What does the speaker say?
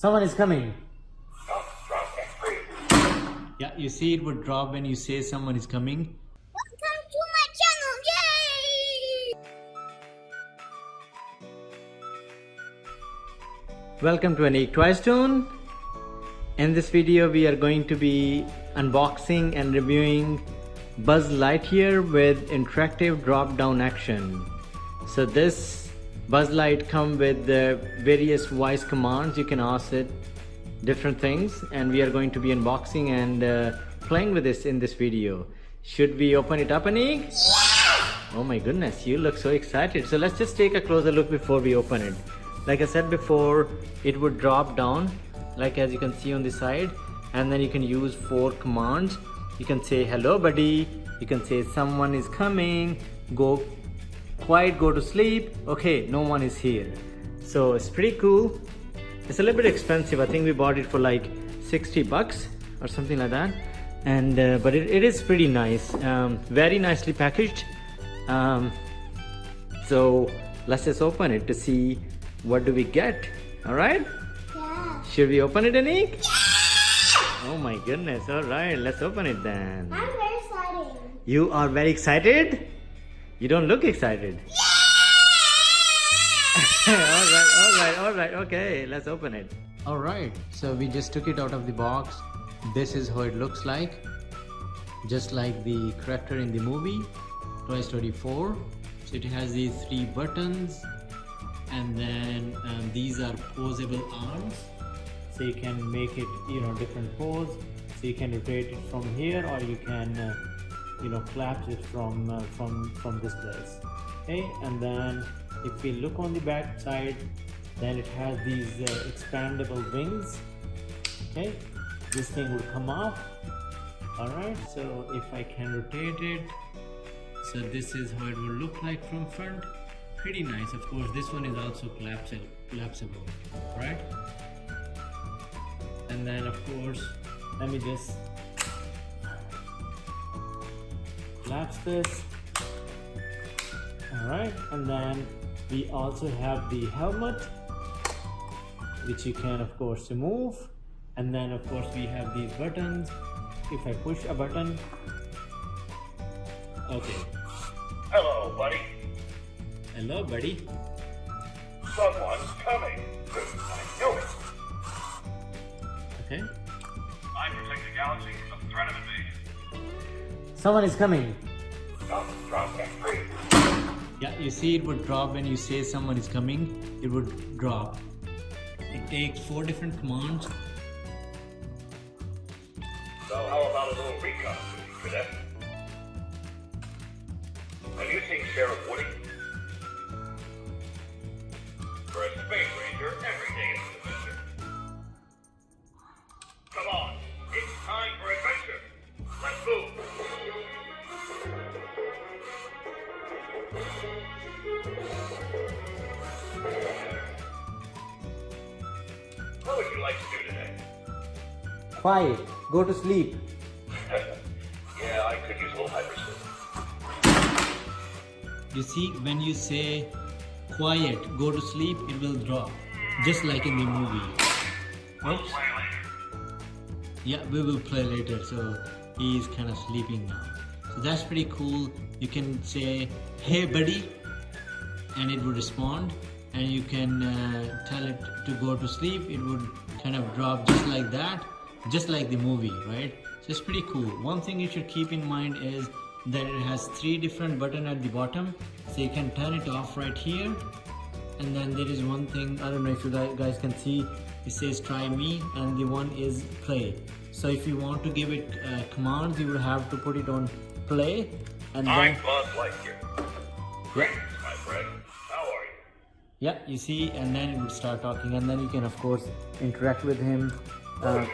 Someone is coming. Yeah, you see it would drop when you say someone is coming. Welcome to my channel, yay! Welcome to Anik Twistone. In this video we are going to be unboxing and reviewing Buzz Lightyear with interactive drop down action. So this Buzz Light come with various voice commands you can ask it different things and we are going to be unboxing and uh, playing with this in this video. Should we open it up Anik? Oh my goodness, you look so excited. So let's just take a closer look before we open it. Like I said before, it would drop down like as you can see on the side and then you can use four commands. You can say hello buddy, you can say someone is coming, go quiet, go to sleep. Okay, no one is here. So it's pretty cool. It's a little bit expensive. I think we bought it for like 60 bucks or something like that. And uh, but it, it is pretty nice. Um, very nicely packaged. Um, so let's just open it to see what do we get. All right. Yeah. Should we open it, Anik? Oh my goodness. All right. Let's open it then. I'm very excited. You are very excited? You don't look excited. Yeah! all right, all right, all right. Okay, let's open it. All right, so we just took it out of the box. This is how it looks like. Just like the character in the movie, Toy Story 4. So it has these three buttons and then um, these are posable arms. So you can make it, you know, different pose. So you can rotate it from here or you can, uh, you know, collapse it from, uh, from, from this place. Okay, and then if we look on the back side, then it has these uh, expandable wings. Okay? This thing will come off. All right so if i can rotate it so this is how it will look like from front. Pretty nice. Of course this one is also collapsible collapsible. Right and then of course let me just collapse this all right and then we also have the helmet which you can of course remove and then of course we have these buttons if I push a button okay Hello, buddy. hello buddy Someone's coming. I knew it. okay I protect the galaxy from the threat of invasion. Someone is coming. Come, drop that free. yeah you see it would drop when you say someone is coming it would drop it takes four different commands So how about a little recon duty, cadet? Have you seen Sheriff Woody? For a space ranger, every day Quiet. Go to sleep. yeah, I could use a little hyperspace. you see when you say quiet go to sleep it will drop just like in the movie Oops. Yeah, we will play later. So he's kind of sleeping now. So that's pretty cool. You can say, "Hey, buddy," and it would respond. And you can uh, tell it to go to sleep. It would kind of drop just like that, just like the movie, right? So it's pretty cool. One thing you should keep in mind is that it has three different buttons at the bottom. So you can turn it off right here and then there is one thing i don't know if you guys can see it says try me and the one is play so if you want to give it uh, commands you would have to put it on play and I'm then Buzz Lightyear. yeah, my friend. How are you? yeah you see and then it would start talking and then you can of course interact with him uh,